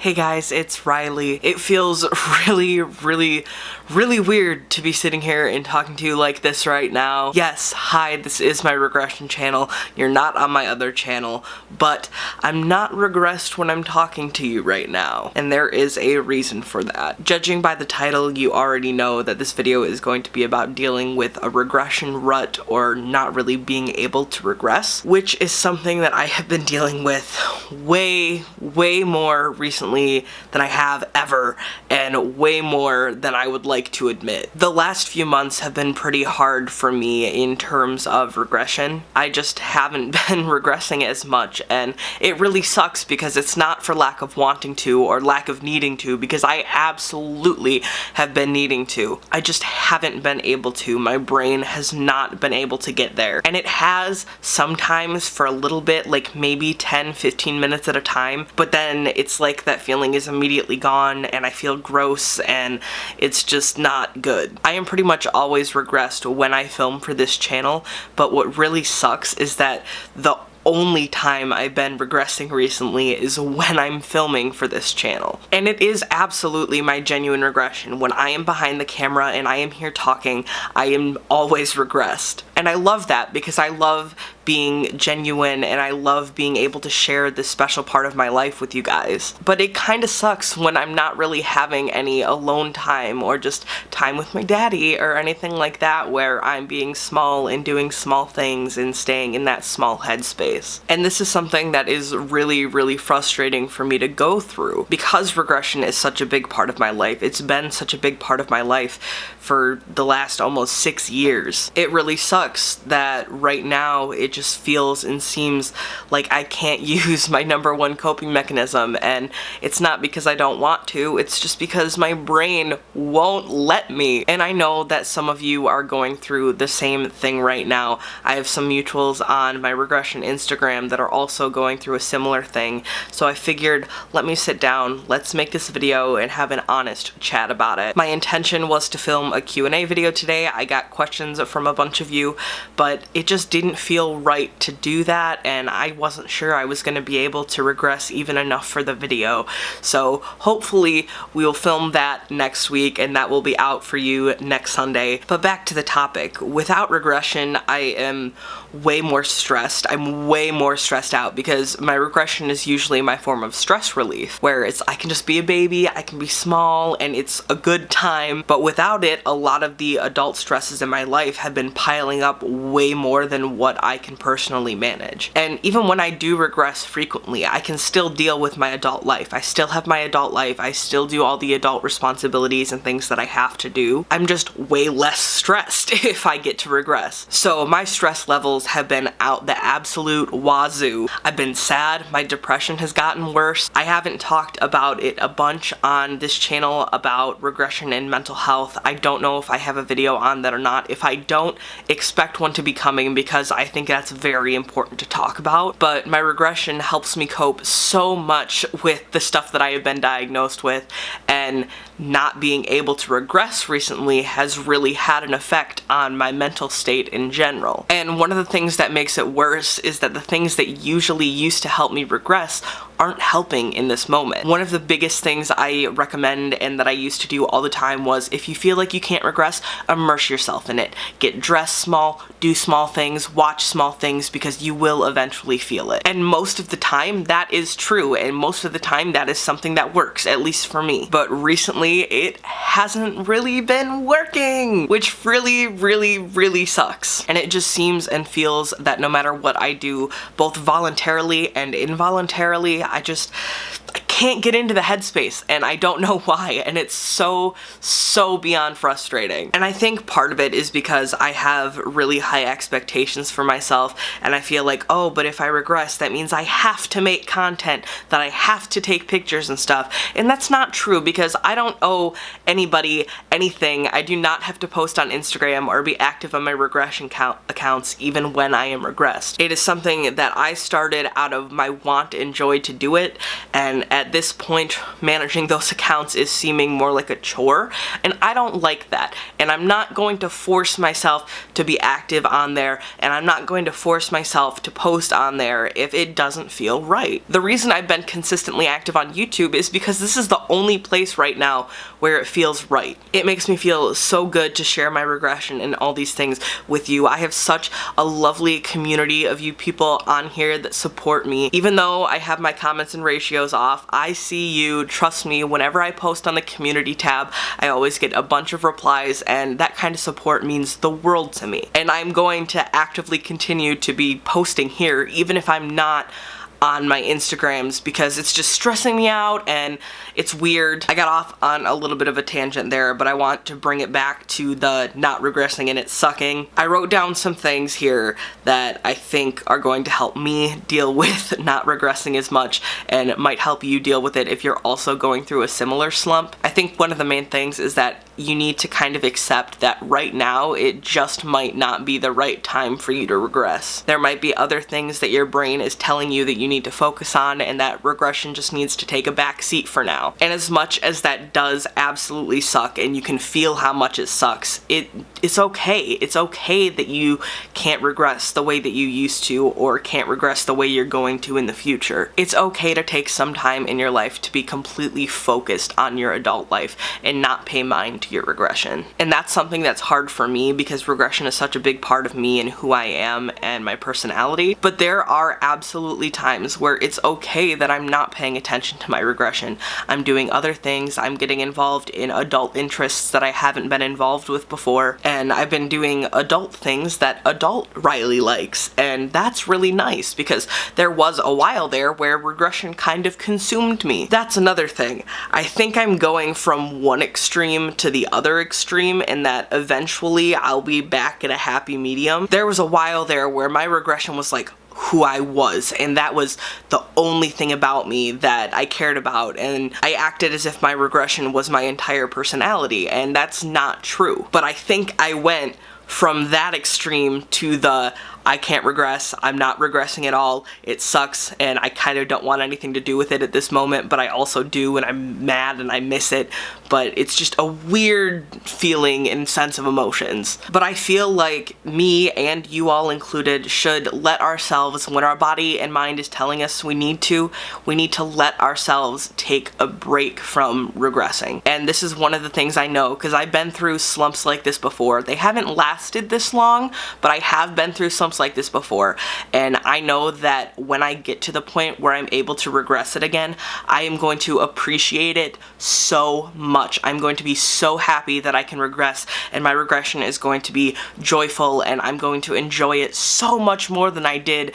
Hey guys, it's Riley. It feels really, really, really weird to be sitting here and talking to you like this right now. Yes, hi, this is my regression channel. You're not on my other channel, but I'm not regressed when I'm talking to you right now. And there is a reason for that. Judging by the title, you already know that this video is going to be about dealing with a regression rut or not really being able to regress, which is something that I have been dealing with way, way more recently recently than I have ever and way more than I would like to admit. The last few months have been pretty hard for me in terms of regression. I just haven't been regressing as much and it really sucks because it's not for lack of wanting to or lack of needing to because I absolutely have been needing to. I just haven't been able to. My brain has not been able to get there. And it has sometimes for a little bit, like maybe 10, 15 minutes at a time, but then it's like that that feeling is immediately gone and I feel gross and it's just not good. I am pretty much always regressed when I film for this channel, but what really sucks is that the only time I've been regressing recently is when I'm filming for this channel. And it is absolutely my genuine regression. When I am behind the camera and I am here talking, I am always regressed. And I love that because I love being genuine and I love being able to share this special part of my life with you guys. But it kind of sucks when I'm not really having any alone time or just time with my daddy or anything like that where I'm being small and doing small things and staying in that small headspace. And this is something that is really, really frustrating for me to go through. Because regression is such a big part of my life, it's been such a big part of my life for the last almost six years. It really sucks that right now it just feels and seems like I can't use my number one coping mechanism and it's not because I don't want to, it's just because my brain won't let me. And I know that some of you are going through the same thing right now. I have some mutuals on my regression Instagram that are also going through a similar thing. So I figured let me sit down, let's make this video and have an honest chat about it. My intention was to film a Q&A video today. I got questions from a bunch of you, but it just didn't feel right to do that and I wasn't sure I was going to be able to regress even enough for the video. So hopefully we'll film that next week and that will be out for you next Sunday. But back to the topic. Without regression, I am way more stressed. I'm way more stressed out because my regression is usually my form of stress relief where it's I can just be a baby, I can be small, and it's a good time. But without it, a lot of the adult stresses in my life have been piling up way more than what I can personally manage. And even when I do regress frequently, I can still deal with my adult life. I still have my adult life. I still do all the adult responsibilities and things that I have to do. I'm just way less stressed if I get to regress. So my stress levels have been out the absolute wazoo. I've been sad, my depression has gotten worse. I haven't talked about it a bunch on this channel about regression and mental health. I don't know if I have a video on that or not. If I don't, expect one to be coming because I think that's very important to talk about. But my regression helps me cope so much with the stuff that I have been diagnosed with and not being able to regress recently has really had an effect on my mental state in general. And one of the things that makes it worse is that the things that usually used to help me regress aren't helping in this moment. One of the biggest things I recommend and that I used to do all the time was if you feel like you can't regress, immerse yourself in it. Get dressed small, do small things, watch small things because you will eventually feel it. And most of the time that is true and most of the time that is something that works, at least for me. But recently it hasn't really been working, which really, really, really sucks. And it just seems and feels that no matter what I do, both voluntarily and involuntarily, I just can't get into the headspace and I don't know why and it's so so beyond frustrating. And I think part of it is because I have really high expectations for myself and I feel like oh but if I regress that means I have to make content that I have to take pictures and stuff. And that's not true because I don't owe anybody anything. I do not have to post on Instagram or be active on my regression count accounts even when I am regressed. It is something that I started out of my want and joy to do it and at at this point managing those accounts is seeming more like a chore and I don't like that and I'm not going to force myself to be active on there and I'm not going to force myself to post on there if it doesn't feel right. The reason I've been consistently active on YouTube is because this is the only place right now where it feels right. It makes me feel so good to share my regression and all these things with you. I have such a lovely community of you people on here that support me. Even though I have my comments and ratios off, I see you, trust me, whenever I post on the community tab, I always get a bunch of replies and that kind of support means the world to me. And I'm going to actively continue to be posting here even if I'm not on my Instagrams because it's just stressing me out and it's weird. I got off on a little bit of a tangent there, but I want to bring it back to the not regressing and it sucking. I wrote down some things here that I think are going to help me deal with not regressing as much and might help you deal with it if you're also going through a similar slump. I think one of the main things is that you need to kind of accept that right now it just might not be the right time for you to regress. There might be other things that your brain is telling you that you need to focus on and that regression just needs to take a back seat for now. And as much as that does absolutely suck and you can feel how much it sucks, it it's okay. It's okay that you can't regress the way that you used to or can't regress the way you're going to in the future. It's okay to take some time in your life to be completely focused on your adult life and not pay mind to your regression. And that's something that's hard for me because regression is such a big part of me and who I am and my personality. But there are absolutely times times where it's okay that I'm not paying attention to my regression. I'm doing other things, I'm getting involved in adult interests that I haven't been involved with before, and I've been doing adult things that adult Riley likes, and that's really nice because there was a while there where regression kind of consumed me. That's another thing. I think I'm going from one extreme to the other extreme in that eventually I'll be back at a happy medium. There was a while there where my regression was like, who I was and that was the only thing about me that I cared about and I acted as if my regression was my entire personality and that's not true. But I think I went from that extreme to the I can't regress, I'm not regressing at all, it sucks, and I kind of don't want anything to do with it at this moment, but I also do, and I'm mad and I miss it, but it's just a weird feeling and sense of emotions. But I feel like me and you all included should let ourselves, when our body and mind is telling us we need to, we need to let ourselves take a break from regressing. And this is one of the things I know, because I've been through slumps like this before. They haven't lasted this long, but I have been through slumps like this before and I know that when I get to the point where I'm able to regress it again, I am going to appreciate it so much. I'm going to be so happy that I can regress and my regression is going to be joyful and I'm going to enjoy it so much more than I did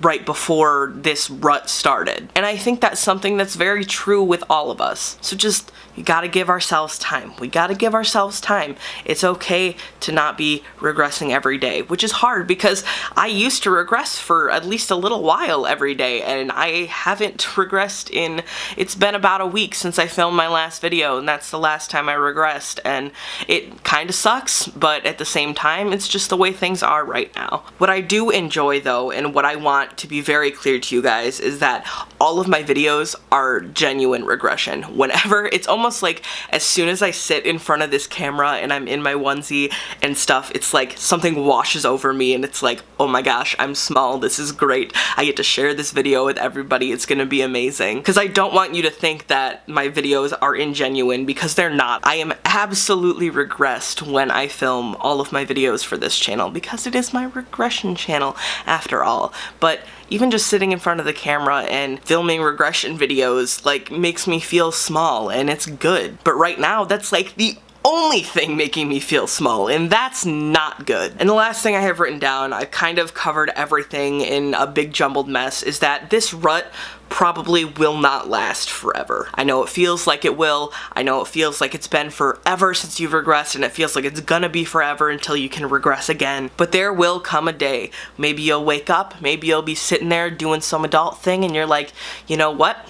right before this rut started. And I think that's something that's very true with all of us. So just, you gotta give ourselves time. We gotta give ourselves time. It's okay to not be regressing every day, which is hard because I used to regress for at least a little while every day and I haven't regressed in, it's been about a week since I filmed my last video and that's the last time I regressed and it kinda sucks, but at the same time, it's just the way things are right now. What I do enjoy though, and what I want want to be very clear to you guys is that all of my videos are genuine regression. Whenever, it's almost like as soon as I sit in front of this camera and I'm in my onesie and stuff, it's like something washes over me and it's like, oh my gosh, I'm small, this is great. I get to share this video with everybody, it's gonna be amazing. Because I don't want you to think that my videos are ingenuine because they're not. I am absolutely regressed when I film all of my videos for this channel because it is my regression channel after all. But but even just sitting in front of the camera and filming regression videos like makes me feel small and it's good. But right now that's like the only thing making me feel small, and that's not good. And the last thing I have written down, I've kind of covered everything in a big jumbled mess, is that this rut probably will not last forever. I know it feels like it will, I know it feels like it's been forever since you've regressed and it feels like it's gonna be forever until you can regress again, but there will come a day. Maybe you'll wake up, maybe you'll be sitting there doing some adult thing and you're like, you know what?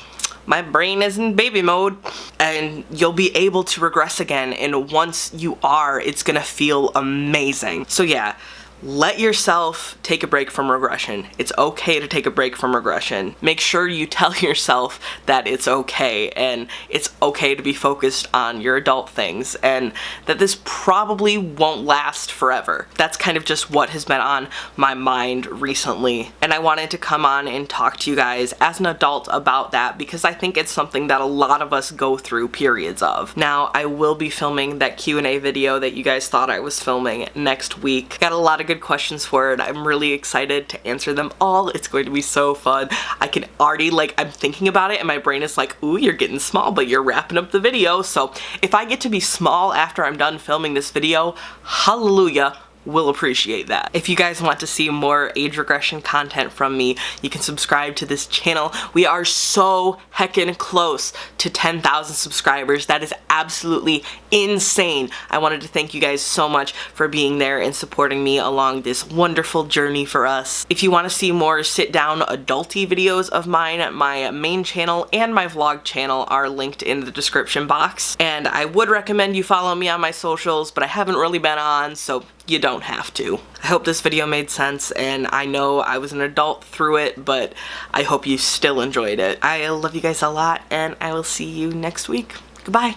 My brain is in baby mode and you'll be able to regress again and once you are it's gonna feel amazing. So yeah let yourself take a break from regression. It's okay to take a break from regression. Make sure you tell yourself that it's okay and it's okay to be focused on your adult things and that this probably won't last forever. That's kind of just what has been on my mind recently. And I wanted to come on and talk to you guys as an adult about that because I think it's something that a lot of us go through periods of. Now, I will be filming that Q&A video that you guys thought I was filming next week. Got a lot good questions for it. I'm really excited to answer them all. It's going to be so fun. I can already, like, I'm thinking about it and my brain is like, ooh, you're getting small, but you're wrapping up the video. So if I get to be small after I'm done filming this video, hallelujah, will appreciate that. If you guys want to see more age regression content from me, you can subscribe to this channel. We are so heckin' close to 10,000 subscribers. That is absolutely insane. I wanted to thank you guys so much for being there and supporting me along this wonderful journey for us. If you want to see more sit down adulty videos of mine, my main channel and my vlog channel are linked in the description box. And I would recommend you follow me on my socials, but I haven't really been on, so you don't have to. I hope this video made sense and I know I was an adult through it, but I hope you still enjoyed it. I love you guys a lot and I will see you next week. Goodbye.